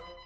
m.